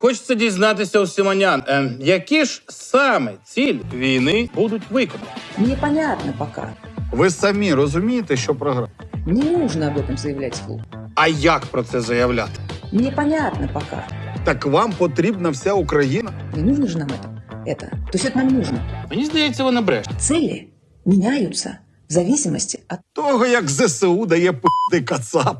Хочеться дізнатися у Сімонян, е, ем, які ж саме цілі війни будуть виконані. Непонятно пока. Ви самі розумієте, що програли? Не нужно об этом заявлять вслух. А як про це заявляти? Непонятно пока. Так вам потрібна вся Україна? Не нужно же нам это. Это. То есть это нам нужно. Мені здається, вона бреше. Цели меняются в зависимости от Того, як ЗСУ дає пити кацапам.